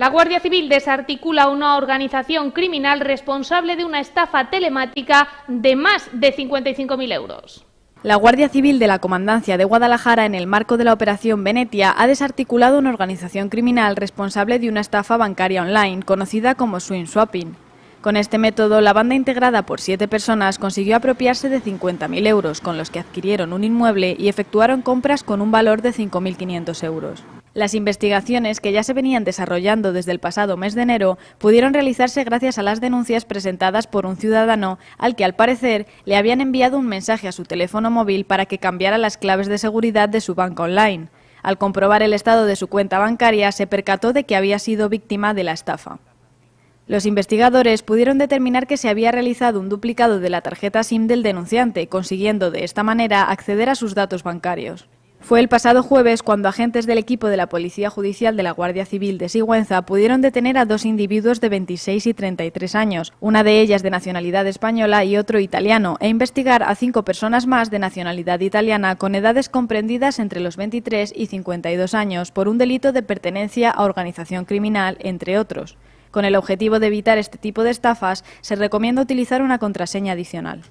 La Guardia Civil desarticula una organización criminal responsable de una estafa telemática de más de 55.000 euros. La Guardia Civil de la Comandancia de Guadalajara, en el marco de la Operación Venetia, ha desarticulado una organización criminal responsable de una estafa bancaria online, conocida como Swing Swapping. Con este método, la banda integrada por siete personas consiguió apropiarse de 50.000 euros, con los que adquirieron un inmueble y efectuaron compras con un valor de 5.500 euros. Las investigaciones, que ya se venían desarrollando desde el pasado mes de enero, pudieron realizarse gracias a las denuncias presentadas por un ciudadano al que, al parecer, le habían enviado un mensaje a su teléfono móvil para que cambiara las claves de seguridad de su banca online. Al comprobar el estado de su cuenta bancaria, se percató de que había sido víctima de la estafa. Los investigadores pudieron determinar que se había realizado un duplicado de la tarjeta SIM del denunciante, consiguiendo de esta manera acceder a sus datos bancarios. Fue el pasado jueves cuando agentes del equipo de la Policía Judicial de la Guardia Civil de Sigüenza pudieron detener a dos individuos de 26 y 33 años, una de ellas de nacionalidad española y otro italiano, e investigar a cinco personas más de nacionalidad italiana con edades comprendidas entre los 23 y 52 años por un delito de pertenencia a organización criminal, entre otros. Con el objetivo de evitar este tipo de estafas, se recomienda utilizar una contraseña adicional.